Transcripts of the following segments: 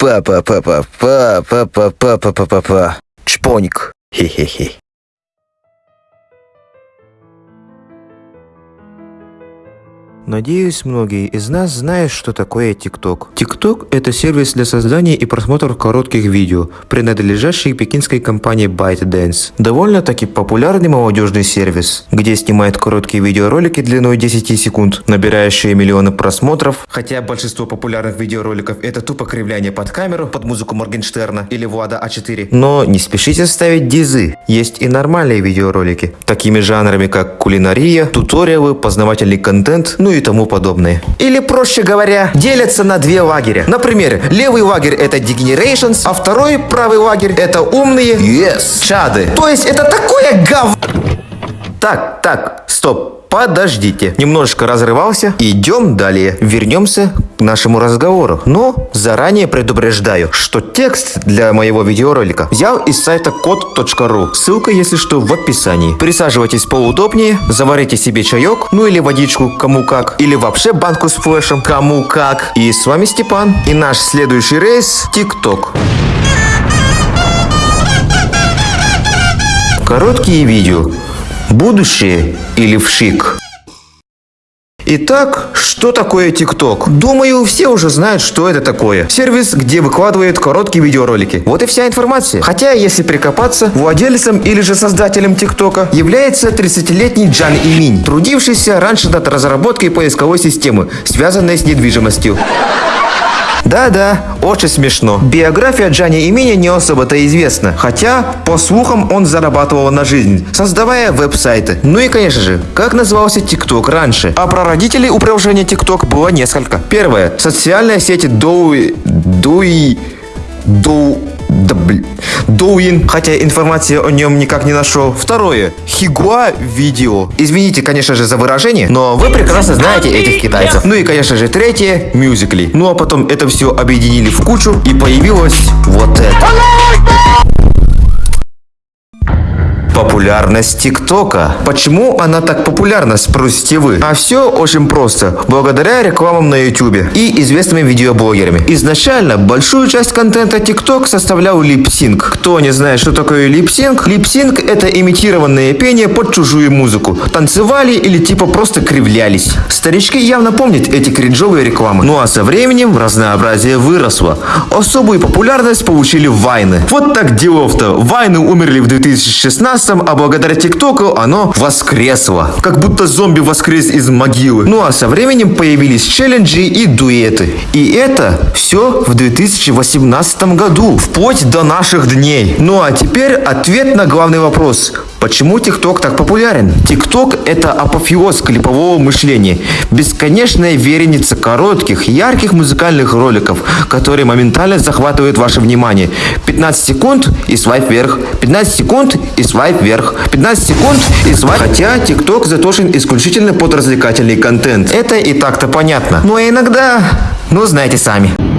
Па-па-па-па-па-па-па-па-па. Чпоник. Хе-хе-хе. Надеюсь, многие из нас знают, что такое TikTok. TikTok – это сервис для создания и просмотра коротких видео, принадлежащий пекинской компании ByteDance. Довольно-таки популярный молодежный сервис, где снимают короткие видеоролики длиной 10 секунд, набирающие миллионы просмотров, хотя большинство популярных видеороликов – это тупо кривляние под камеру, под музыку Моргенштерна или Влада А4. Но не спешите ставить дизы, есть и нормальные видеоролики, такими жанрами как кулинария, туториалы, познавательный контент, ну и тому подобное. Или, проще говоря, делятся на две лагеря. Например, левый лагерь это Degenerations, а второй, правый лагерь, это умные Yes. чады. То есть это такое гов... Так, так, стоп. Подождите. Немножечко разрывался. Идем далее. Вернемся к нашему разговору. Но заранее предупреждаю, что текст для моего видеоролика взял из сайта код.ру. Ссылка, если что, в описании. Присаживайтесь поудобнее, заварите себе чаек, ну или водичку, кому как. Или вообще банку с флешем, кому как. И с вами Степан. И наш следующий рейс – ТикТок. Короткие видео. Будущее или вшик? Итак, что такое ТикТок? Думаю, все уже знают, что это такое. Сервис, где выкладывают короткие видеоролики. Вот и вся информация. Хотя, если прикопаться, владельцем или же создателем ТикТока является 30-летний Джан Иминь, трудившийся раньше над разработкой поисковой системы, связанной с недвижимостью. Да-да, очень смешно. Биография Джани Имени не особо-то известна, хотя, по слухам, он зарабатывал на жизнь, создавая веб-сайты. Ну и, конечно же, как назывался ТикТок раньше. А про родителей у приложения ТикТок было несколько. Первое. Социальная сеть Доуи... Дуи... Доу... Да, блин. Douyin, хотя информации о нем никак не нашел. Второе. Xigua Video. Извините, конечно же, за выражение, но вы прекрасно знаете этих китайцев. Ну и, конечно же, третье. Musical.ly. Ну а потом это все объединили в кучу и появилось вот это. Популярность ТикТока. Почему она так популярна, спросите вы? А все очень просто. Благодаря рекламам на Ютубе и известными видеоблогерами. Изначально большую часть контента ТикТок составлял lip sync. Кто не знает, что такое lip sync? Lip sync это имитированное пение под чужую музыку. Танцевали или типа просто кривлялись. Старички явно помнят эти кринжовые рекламы. Ну а со временем разнообразие выросло. Особую популярность получили вайны. Вот так делов-то. Вайны умерли в 2016 а благодаря ТикТоку оно воскресло. Как будто зомби воскрес из могилы. Ну а со временем появились челленджи и дуэты. И это все в 2018 году. Вплоть до наших дней. Ну а теперь ответ на главный вопрос. Почему ТикТок так популярен? ТикТок – это апофеоз клипового мышления. Бесконечная вереница коротких, ярких музыкальных роликов, которые моментально захватывают ваше внимание. 15 секунд и свайп вверх. 15 секунд и свайп вверх. 15 секунд и свайп... Хотя ТикТок заточен исключительно под развлекательный контент. Это и так-то понятно. Но иногда... Ну, знаете сами.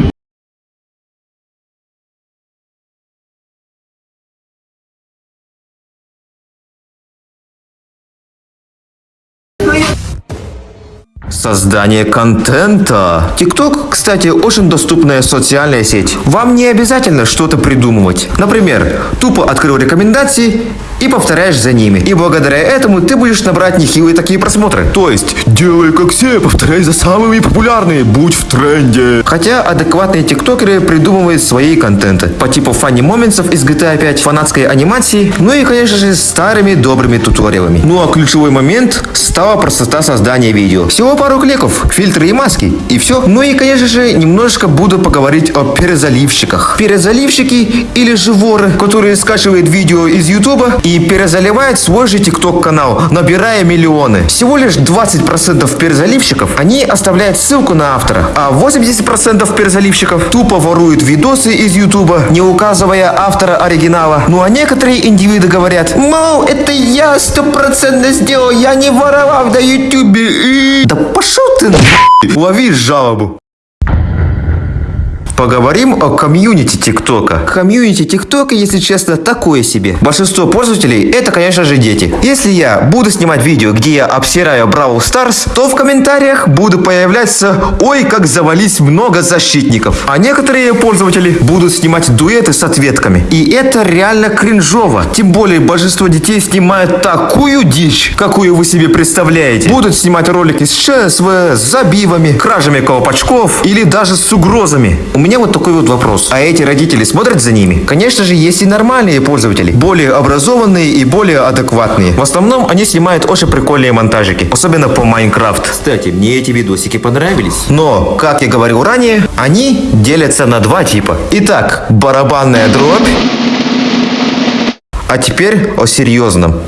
Создание контента. TikTok, кстати, очень доступная социальная сеть. Вам не обязательно что-то придумывать. Например, тупо открыл рекомендации и повторяешь за ними. И благодаря этому ты будешь набрать нехилые такие просмотры. То есть, делай как все, повторяй за самыми популярными, будь в тренде. Хотя адекватные тиктокеры придумывают свои контенты. По типу фанни моментов из GTA 5, фанатской анимации, ну и, конечно же, старыми добрыми туториалами. Ну а ключевой момент стала простота создания видео. Всего пару кликов, фильтры и маски, и все. Ну и, конечно же, немножечко буду поговорить о перезаливщиках. Перезаливщики или же воры, которые скачивают видео из ютуба и перезаливают свой же тикток канал, набирая миллионы. Всего лишь 20% перезаливщиков, они оставляют ссылку на автора, а 80% перезаливщиков тупо воруют видосы из ютуба, не указывая автора оригинала. Ну а некоторые индивиды говорят, мол, это я стопроцентно сделал, я не воровал на ютубе. И... Да пошел ты на... Лови жалобу. Поговорим о комьюнити ТикТока. Комьюнити ТикТока, если честно, такое себе. Большинство пользователей это, конечно же, дети. Если я буду снимать видео, где я обсираю Brawl Stars, то в комментариях буду появляться «Ой, как завались много защитников». А некоторые пользователи будут снимать дуэты с ответками. И это реально кринжово. Тем более большинство детей снимают такую дичь, какую вы себе представляете. Будут снимать ролики с ЧСВ, с забивами, кражами колпачков или даже с угрозами. У меня вот такой вот вопрос. А эти родители смотрят за ними? Конечно же, есть и нормальные пользователи. Более образованные и более адекватные. В основном они снимают очень прикольные монтажики. Особенно по Майнкрафт. Кстати, мне эти видосики понравились. Но, как я говорил ранее, они делятся на два типа. Итак, барабанная дробь. А теперь о серьезном.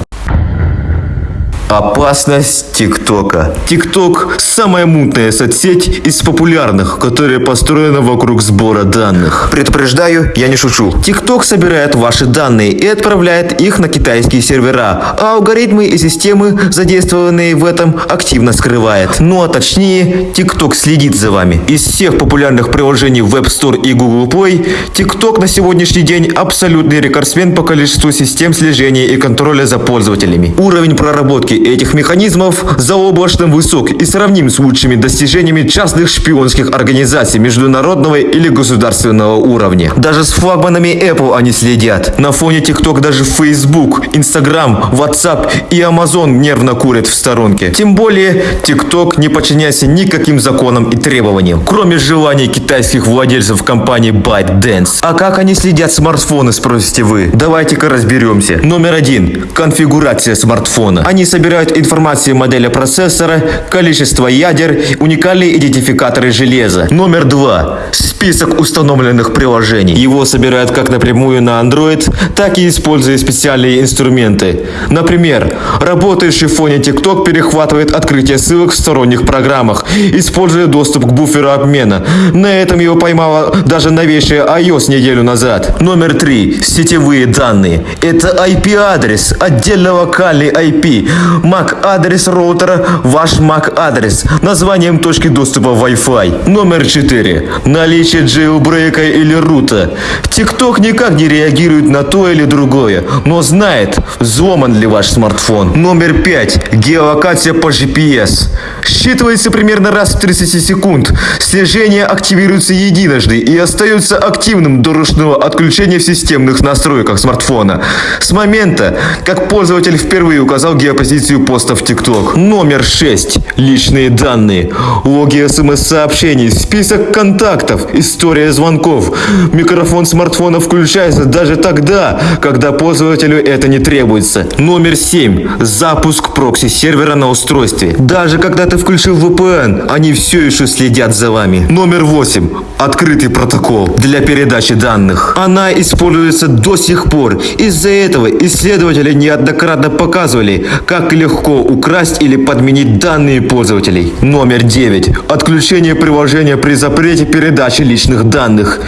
Опасность ТикТока. ТикТок – самая мутная соцсеть из популярных, которая построена вокруг сбора данных. Предупреждаю, я не шучу. ТикТок собирает ваши данные и отправляет их на китайские сервера, а алгоритмы и системы, задействованные в этом, активно скрывает. Ну а точнее, ТикТок следит за вами. Из всех популярных приложений в App Store и Google Play, ТикТок на сегодняшний день абсолютный рекордсмен по количеству систем слежения и контроля за пользователями. Уровень проработки этих механизмов заоблачно высок и сравним с лучшими достижениями частных шпионских организаций международного или государственного уровня. Даже с флагманами Apple они следят. На фоне TikTok даже Facebook, Instagram, WhatsApp и Amazon нервно курят в сторонке. Тем более TikTok не подчиняется никаким законам и требованиям, кроме желаний китайских владельцев компании ByteDance. А как они следят смартфоны, спросите вы? Давайте-ка разберемся. Номер один. Конфигурация смартфона. Они собирают информацию модели процессора, количество ядер, уникальные идентификаторы железа. Номер два. Список установленных приложений. Его собирают как напрямую на Android, так и используя специальные инструменты. Например, работающий в фоне TikTok перехватывает открытие ссылок в сторонних программах, используя доступ к буферу обмена. На этом его поймала даже новейшая iOS неделю назад. Номер три. Сетевые данные. Это IP-адрес, отдельно локальный IP. MAC-адрес роутера, ваш MAC-адрес, названием точки доступа Wi-Fi. Номер 4. Наличие джейлбрейка или рута. TikTok никак не реагирует на то или другое, но знает, взломан ли ваш смартфон. Номер 5. Геолокация по GPS. Считывается примерно раз в 30 секунд. Слежение активируется единожды и остается активным до ручного отключения в системных настройках смартфона. С момента, как пользователь впервые указал геопозицию поста в TikTok. Номер 6. Личные данные. Логи смс-сообщений, список контактов, история звонков. Микрофон смартфона включается даже тогда, когда пользователю это не требуется. Номер 7. Запуск прокси-сервера на устройстве. Даже когда ты включил VPN, они все еще следят за вами. Номер 8. Открытый протокол для передачи данных. Она используется до сих пор. Из-за этого исследователи неоднократно показывали, как легко украсть или подменить данные пользователей. Номер 9. Отключение приложения при запрете передачи личных данных.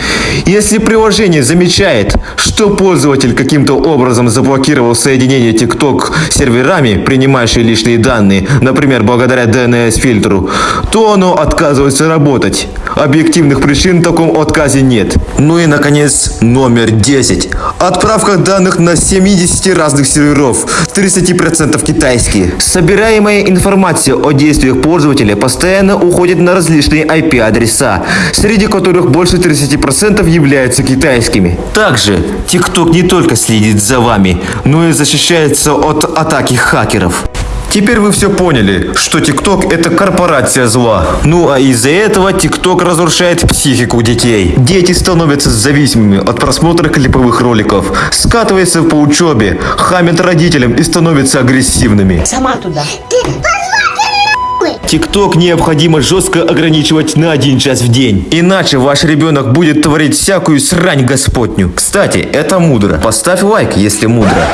Если приложение замечает, что пользователь каким-то образом заблокировал соединение TikTok с серверами, принимающие личные данные, например, благодаря DNS-фильтру, то оно отказывается работать. Объективных причин в таком отказе нет. Ну и, наконец, номер 10. Отправка данных на 70 разных серверов, 30% китайские. Собираемая информация о действиях пользователя постоянно уходит на различные IP-адреса, среди которых больше 30% являются китайскими. Также TikTok не только следит за вами, но и защищается от атаки хакеров. Теперь вы все поняли, что TikTok это корпорация зла. Ну а из-за этого TikTok разрушает психику детей. Дети становятся зависимыми от просмотра клиповых роликов, скатываются по учебе, хамят родителям и становятся агрессивными. Сама туда. ТикТок необходимо жестко ограничивать на один час в день. Иначе ваш ребенок будет творить всякую срань господню. Кстати, это мудро. Поставь лайк, если мудро.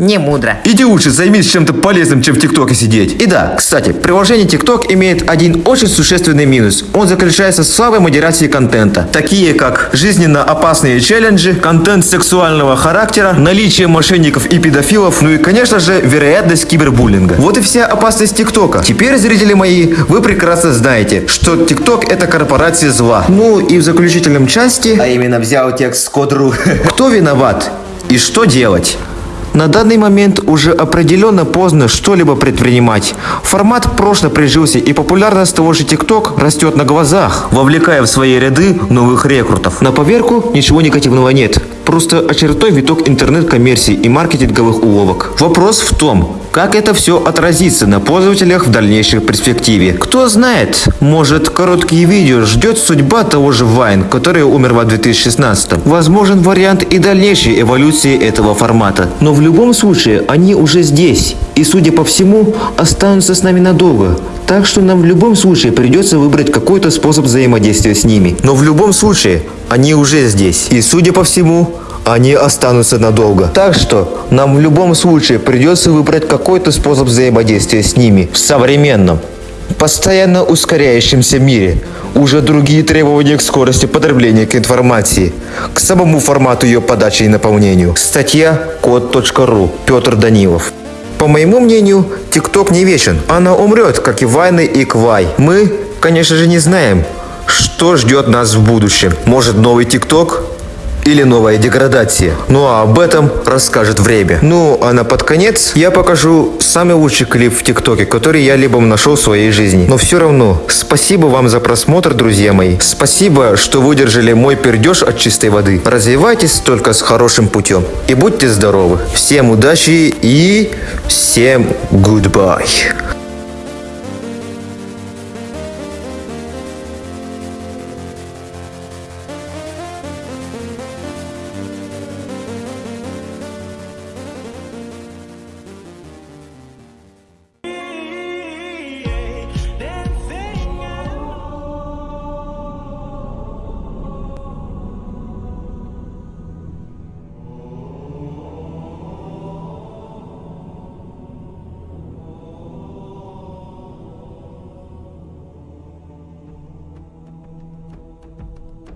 Не мудро. Иди лучше займись чем-то полезным, чем в ТикТоке сидеть. И да, кстати, приложение ТикТок имеет один очень существенный минус. Он заключается в слабой модерации контента. Такие как жизненно опасные челленджи, контент сексуального характера, наличие мошенников и педофилов, ну и, конечно же, вероятность кибербуллинга. Вот и вся опасность ТикТока. Теперь, зрители мои, вы прекрасно знаете, что ТикТок это корпорация зла. Ну и в заключительном части, а именно взял текст с кодру, кто виноват и что делать? На данный момент уже определенно поздно что-либо предпринимать. Формат прошло прижился и популярность того же TikTok растет на глазах, вовлекая в свои ряды новых рекрутов. На поверку ничего негативного нет. Просто очередной виток интернет-коммерции и маркетинговых уловок. Вопрос в том, как это все отразится на пользователях в дальнейшей перспективе. Кто знает, может короткие видео ждет судьба того же Vine, который умер в 2016. Возможен вариант и дальнейшей эволюции этого формата. Но в любом случае они уже здесь и судя по всему останутся с нами надолго. Так что нам в любом случае придется выбрать какой-то способ взаимодействия с ними. Но в любом случае они уже здесь. И судя по всему, они останутся надолго. Так что нам в любом случае придется выбрать какой-то способ взаимодействия с ними в современном, постоянно ускоряющемся мире. Уже другие требования к скорости потребления к информации, к самому формату ее подачи и наполнению. Статья код.ру. Петр Данилов. По моему мнению, ТикТок не вечен. Она умрет, как и Вайны и Квай. Мы, конечно же, не знаем, что ждет нас в будущем. Может новый ТикТок? Или новая деградация. Ну а об этом расскажет время. Ну а на под конец я покажу самый лучший клип в ТикТоке, который я либо нашел в своей жизни. Но все равно, спасибо вам за просмотр, друзья мои. Спасибо, что выдержали мой пердеж от чистой воды. Развивайтесь только с хорошим путем. И будьте здоровы. Всем удачи и всем goodbye.